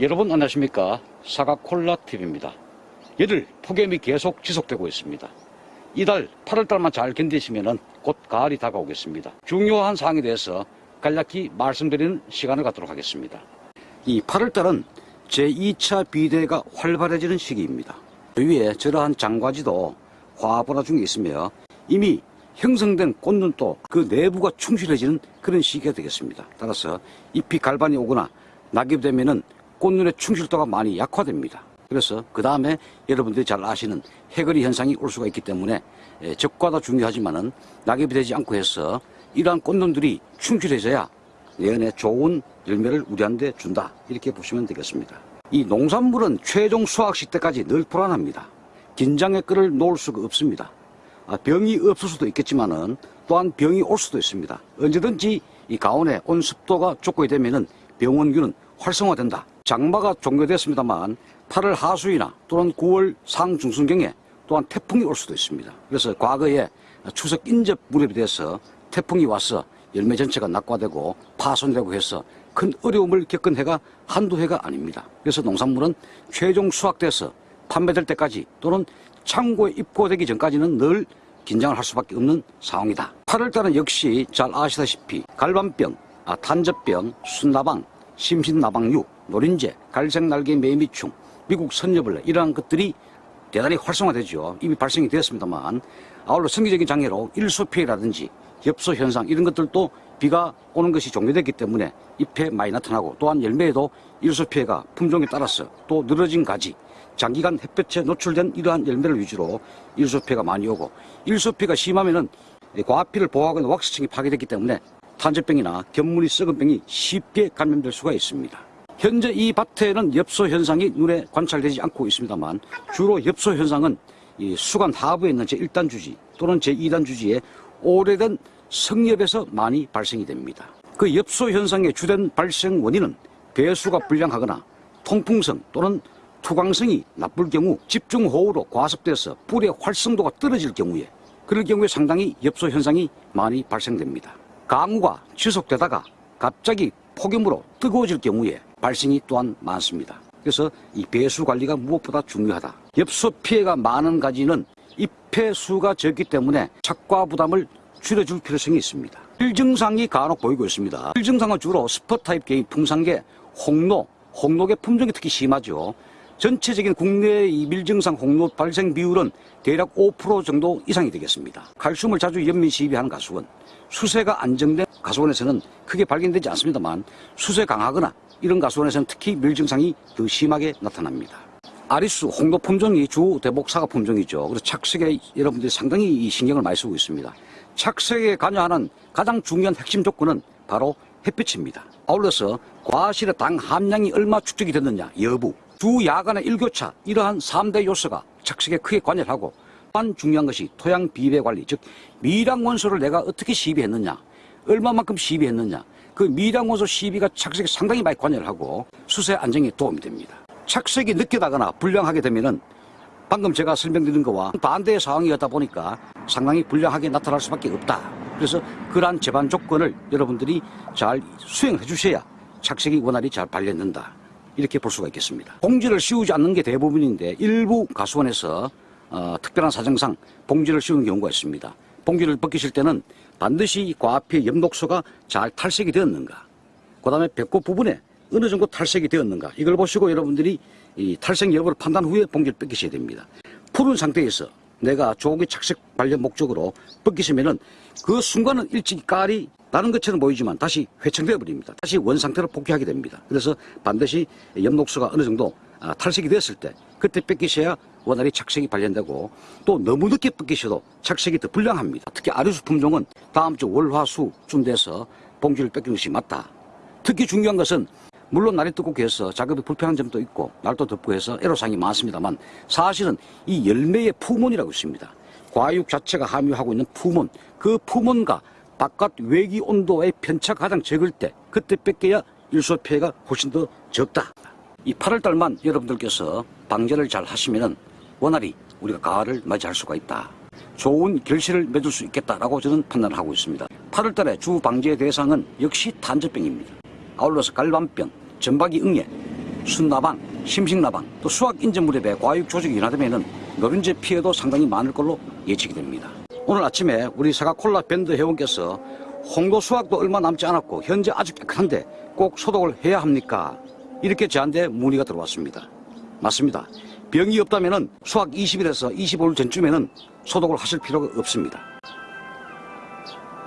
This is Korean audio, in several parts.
여러분 안녕하십니까? 사과콜라TV입니다. 열흘 폭염이 계속 지속되고 있습니다. 이달 8월달만 잘 견디시면 곧 가을이 다가오겠습니다. 중요한 사항에 대해서 간략히 말씀드리는 시간을 갖도록 하겠습니다. 이 8월달은 제2차 비대가 활발해지는 시기입니다. 주위에 저러한 장과지도 화분화 중에 있으며 이미 형성된 꽃눈도 그 내부가 충실해지는 그런 시기가 되겠습니다. 따라서 잎이 갈반이 오거나 낙엽이 되면은 꽃눈의 충실도가 많이 약화됩니다. 그래서 그 다음에 여러분들이 잘 아시는 해거리 현상이 올 수가 있기 때문에 예, 적과도 중요하지만 은 낙엽이 되지 않고 해서 이러한 꽃눈들이 충실해져야 내년에 좋은 열매를 우리한테 준다 이렇게 보시면 되겠습니다. 이 농산물은 최종 수확식 때까지 늘 불안합니다. 긴장의 끈을 놓을 수가 없습니다. 아, 병이 없을 수도 있겠지만 은 또한 병이 올 수도 있습니다. 언제든지 이 가온에 온습도가 족고이 되면 은 병원균은 활성화된다. 장마가 종료됐습니다만 8월 하수이나 또는 9월 상중순경에 또한 태풍이 올 수도 있습니다. 그래서 과거에 추석 인접 무렵이 돼서 태풍이 와서 열매 전체가 낙과되고 파손되고 해서 큰 어려움을 겪은 해가 한두 해가 아닙니다. 그래서 농산물은 최종 수확돼서 판매될 때까지 또는 창고에 입고되기 전까지는 늘 긴장을 할 수밖에 없는 상황이다. 8월달은 역시 잘 아시다시피 갈반병, 아, 탄저병, 순나방, 심신나방류, 노린재, 갈색날개 매미충, 미국 선녀벌레 이러한 것들이 대단히 활성화되죠. 이미 발생이 되었습니다만 아울러 성기적인 장애로 일소 피해라든지 엽소 현상 이런 것들도 비가 오는 것이 종료됐기 때문에 잎에 많이 나타나고 또한 열매에도 일소 피해가 품종에 따라서 또 늘어진 가지 장기간 햇볕에 노출된 이러한 열매를 위주로 일소 피해가 많이 오고 일소 피해가 심하면은 과피를 보호하고 왁스층이 파괴됐기 때문에 탄저병이나 견문이 썩은 병이 쉽게 감염될 수가 있습니다. 현재 이 밭에는 엽소 현상이 눈에 관찰되지 않고 있습니다만 주로 엽소 현상은 이 수간 하부에 있는 제1단 주지 또는 제2단 주지에 오래된 성엽에서 많이 발생이 됩니다. 그 엽소 현상의 주된 발생 원인은 배수가 불량하거나 통풍성 또는 투광성이 나쁠 경우 집중호우로 과습돼서 뿌리의 활성도가 떨어질 경우에 그럴 경우에 상당히 엽소 현상이 많이 발생됩니다. 강우가 지속되다가 갑자기 폭염으로 뜨거워질 경우에 발생이 또한 많습니다. 그래서 이 배수 관리가 무엇보다 중요하다. 엽소 피해가 많은 가지는 잎의 수가 적기 때문에 착과 부담을 줄여줄 필요성이 있습니다. 필증상이 간혹 보이고 있습니다. 필증상은 주로 spur type 계의 풍산계, 홍로, 홍록의 품종이 특히 심하죠. 전체적인 국내의 밀증상 홍로 발생 비율은 대략 5% 정도 이상이 되겠습니다. 칼슘을 자주 연민 시비하는 가수원, 수세가 안정된 가수원에서는 크게 발견되지 않습니다만 수세 강하거나 이런 가수원에서는 특히 밀증상이 더 심하게 나타납니다. 아리수, 홍도 품종이 주 대복 사과 품종이죠. 그래서 착색에 여러분들이 상당히 신경을 많이 쓰고 있습니다. 착색에 관여하는 가장 중요한 핵심 조건은 바로 햇빛입니다. 아울러서 과실의 당 함량이 얼마 축적이 됐느냐 여부, 주 야간의 일교차 이러한 3대 요소가 착색에 크게 관여를 하고 또한 중요한 것이 토양 비배 관리 즉 미량 원소를 내가 어떻게 시비했느냐 얼마만큼 시비했느냐 그 미량 원소 시비가 착색에 상당히 많이 관여를 하고 수세 안정에 도움이 됩니다. 착색이 늦게 나거나 불량하게 되면은 방금 제가 설명드린 것과 반대의 상황이었다 보니까 상당히 불량하게 나타날 수밖에 없다. 그래서 그러한 제반 조건을 여러분들이 잘 수행해 주셔야 착색이 원활히 잘 발견된다. 이렇게 볼 수가 있겠습니다. 봉지를 씌우지 않는 게 대부분인데 일부 가수원에서 어, 특별한 사정상 봉지를 씌우는 경우가 있습니다. 봉지를 벗기실 때는 반드시 과앞에 엽록소가 잘 탈색이 되었는가 그 다음에 배꼽 부분에 어느 정도 탈색이 되었는가 이걸 보시고 여러분들이 이 탈색 여부를 판단 후에 봉지를 벗기셔야 됩니다. 푸른 상태에서 내가 조기 착색 관련 목적으로 벗기시면은 그 순간은 일찍 깔이 나는 것처럼 보이지만 다시 회청되어 버립니다. 다시 원 상태로 복귀하게 됩니다. 그래서 반드시 엽록소가 어느 정도 아, 탈색이 됐을 때 그때 뺏기셔야 원활히 착색이 발견되고 또 너무 늦게 뺏기셔도 착색이 더 불량합니다. 특히 아류수 품종은 다음 주 월화수쯤 돼서 봉지를 뺏기는 것이 맞다. 특히 중요한 것은 물론 날이 뜨겁고 해서 작업이 불편한 점도 있고 날도 덥고 해서 애로사항이 많습니다만 사실은 이 열매의 푸몬이라고 있습니다. 과육 자체가 함유하고 있는 푸몬 그 푸몬과 바깥 외기 온도의 편차가 가장 적을 때 그때 뺏겨야 일소 피해가 훨씬 더 적다. 이 8월달만 여러분들께서 방제를 잘 하시면은 원활히 우리가 가을을 맞이할 수가 있다. 좋은 결실을 맺을 수 있겠다라고 저는 판단을 하고 있습니다. 8월달에 주 방제 대상은 역시 탄저병입니다. 아울러서 갈반병, 전박이 응애, 순나방, 심식나방, 또 수확 인전 무렵에 과육 조직이 인하되면 노른재 피해도 상당히 많을 걸로 예측이 됩니다. 오늘 아침에 우리 사과콜라 밴드 회원께서 홍도 수확도 얼마 남지 않았고 현재 아주 깨끗한데 꼭 소독을 해야 합니까? 이렇게 저한테 문의가 들어왔습니다. 맞습니다. 병이 없다면 수확 20일에서 25일 전쯤에는 소독을 하실 필요가 없습니다.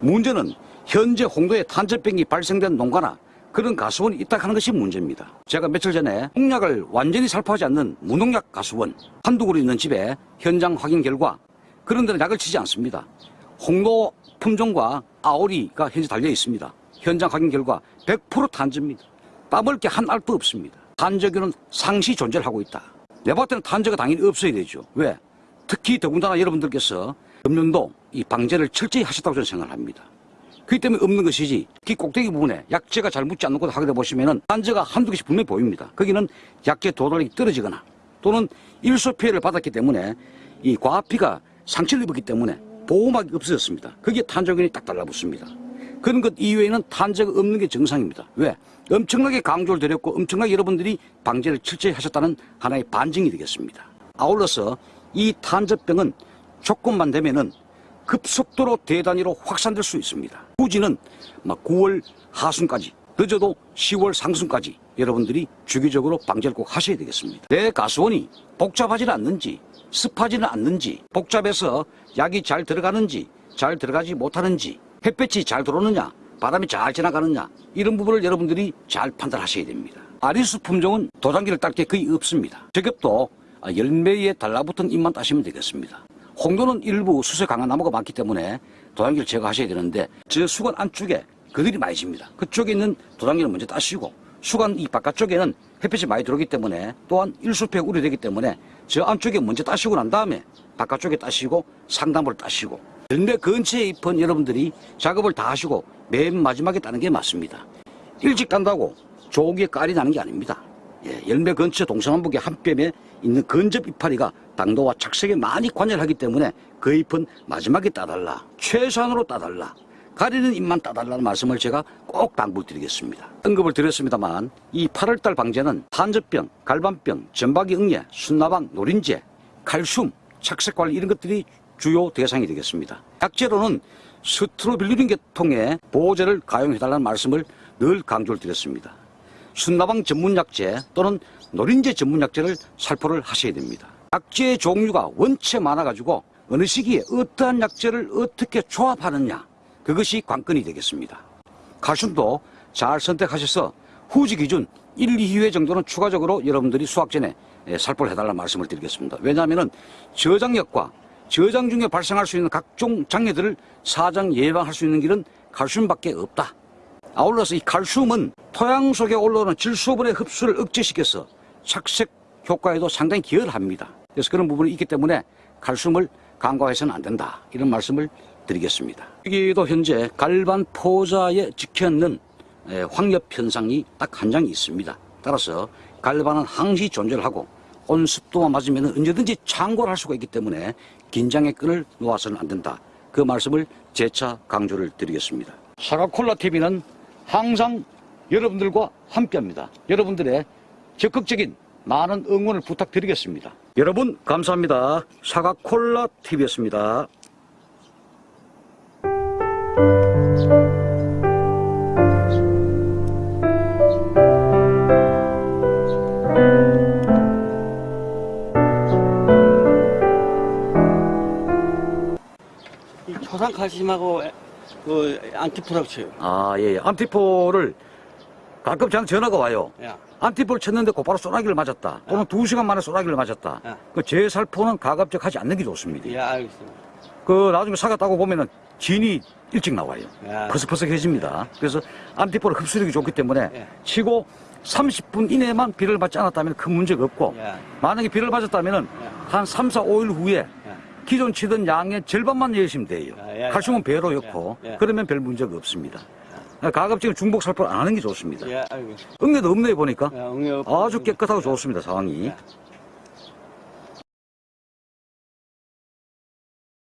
문제는 현재 홍도에 탄저병이 발생된 농가나 그런 가수원이 있다 하는 것이 문제입니다. 제가 며칠 전에 농약을 완전히 살포하지 않는 무농약 가수원 한두 그루 있는 집에 현장 확인 결과 그런 데는 약을 치지 않습니다. 홍도 품종과 아오리가 현재 달려 있습니다. 현장 확인 결과 100% 탄저입니다. 따먹을 게한 알도 없습니다. 탄저균은 상시 존재를 하고 있다. 내 때는 탄저가 당연히 없어야 되죠. 왜? 특히 더군다나 여러분들께서 금년도 이 방제를 철저히 하셨다고 저는 생각을 합니다. 그렇기 때문에 없는 것이지 특히 꼭대기 부분에 약재가 잘 묻지 않는 곳을 하게 되 보시면 은 단저가 한두 개씩 분명히 보입니다. 거기는 약재 도달력이 떨어지거나 또는 일소 피해를 받았기 때문에 이 과피가 상처를 입었기 때문에 보호막이 없어졌습니다. 거기에 탄저균이 딱 달라붙습니다. 그런 것 이외에는 탄저가 없는 게 정상입니다. 왜? 엄청나게 강조를 드렸고 엄청나게 여러분들이 방제를 철저히 하셨다는 하나의 반증이 되겠습니다. 아울러서 이 탄저병은 조건만 되면은 급속도로 대단위로 확산될 수 있습니다. 후지는 막 9월 하순까지 늦어도 10월 상순까지 여러분들이 주기적으로 방제를 꼭 하셔야 되겠습니다. 내 가수원이 복잡하지는 않는지 습하지는 않는지 복잡해서 약이 잘 들어가는지 잘 들어가지 못하는지 햇볕이 잘 들어오느냐 바람이 잘 지나가느냐 이런 부분을 여러분들이 잘 판단하셔야 됩니다. 아리수 품종은 도장기를 딸 게 거의 없습니다. 저격도 열매에 달라붙은 잎만 따시면 되겠습니다. 홍도는 일부 수세 강한 나무가 많기 때문에 도장기를 제거하셔야 되는데 저 수건 안쪽에 그들이 많이 집니다. 그쪽에 있는 도장기를 먼저 따시고 수간 이 바깥쪽에는 햇빛이 많이 들어오기 때문에 또한 일수팩 우려되기 때문에 저 안쪽에 먼저 따시고 난 다음에 바깥쪽에 따시고 상단부를 따시고 열매 근처에 잎은 여러분들이 작업을 다 하시고 맨 마지막에 따는 게 맞습니다. 일찍 딴다고 조기에 깔이 나는 게 아닙니다. 예, 열매 근처 동서남북의 한 뼘에 있는 근접 이파리가 당도와 착색에 많이 관여하기 때문에 그 잎은 마지막에 따달라. 최소한으로 따달라. 가리는 잎만 따달라는 말씀을 제가 꼭 당부드리겠습니다. 언급을 드렸습니다만 이 8월달 방제는 탄저병, 갈반병, 전박이 응애, 순나방, 노린재, 칼슘, 착색관리 이런 것들이 주요 대상이 되겠습니다. 약재로는 스트로빌루린 계통의 보호제를 가용해달라는 말씀을 늘 강조를 드렸습니다. 순나방 전문약재 또는 노린재 전문약재를 살포를 하셔야 됩니다. 약재 종류가 원체 많아가지고 어느 시기에 어떠한 약재를 어떻게 조합하느냐 그것이 관건이 되겠습니다. 칼슘도 잘 선택하셔서 후지 기준 1, 2회 정도는 추가적으로 여러분들이 수확 전에 예, 살포를 해달라는 말씀을 드리겠습니다. 왜냐하면 저장력과 저장 중에 발생할 수 있는 각종 장애들을 사장 예방할 수 있는 길은 칼슘밖에 없다. 아울러서 이 칼슘은 토양 속에 올라오는 질소분의 흡수를 억제시켜서 착색 효과에도 상당히 기여를 합니다. 그래서 그런 부분이 있기 때문에 칼슘을 간과해서는 안 된다. 이런 말씀을 드리겠습니다. 여기도 현재 갈반 포자에 적혀있는 에, 황엽 현상이 딱 한 장이 있습니다. 따라서 갈반은 항시 존재를 하고 온습도만 맞으면 언제든지 창고를 할 수가 있기 때문에 긴장의 끈을 놓아서는 안 된다. 그 말씀을 재차 강조를 드리겠습니다. 사과콜라 TV는 항상 여러분들과 함께합니다. 여러분들의 적극적인 많은 응원을 부탁드리겠습니다. 여러분 감사합니다. 사과콜라 TV였습니다. 이 초산칼슘하고 그 안티프락치요. 아, 예, 예. 안티포를 가끔 저한테 전화가 와요. 야, 안티포를 쳤는데 곧바로 소나기를 맞았다. 또는 두 시간 만에 소나기를 맞았다. 야. 그 재살포는 가급적 하지 않는 게 좋습니다. 예, 알겠습니다. 그 나중에 사과 따고 보면은 진이 일찍 나와요. 야. 퍼석퍼석해집니다. 그래서 안티포를 흡수력이 좋기 때문에 예. 치고 30분 이내만 비를 맞지 않았다면 큰 문제가 없고 예. 만약에 비를 맞았다면은 예. 한 3, 4, 5일 후에 예. 기존 치던 양의 절반만 내시면 돼요. 예, 예. 칼슘은 배로 예, 예. 그러면 별 문제가 없습니다. 가급적이면 중복 살포를 안 하는 게 좋습니다. 예. 응애도 없네요 보니까 예, 아주 깨끗하고 좋습니다 상황이. 예.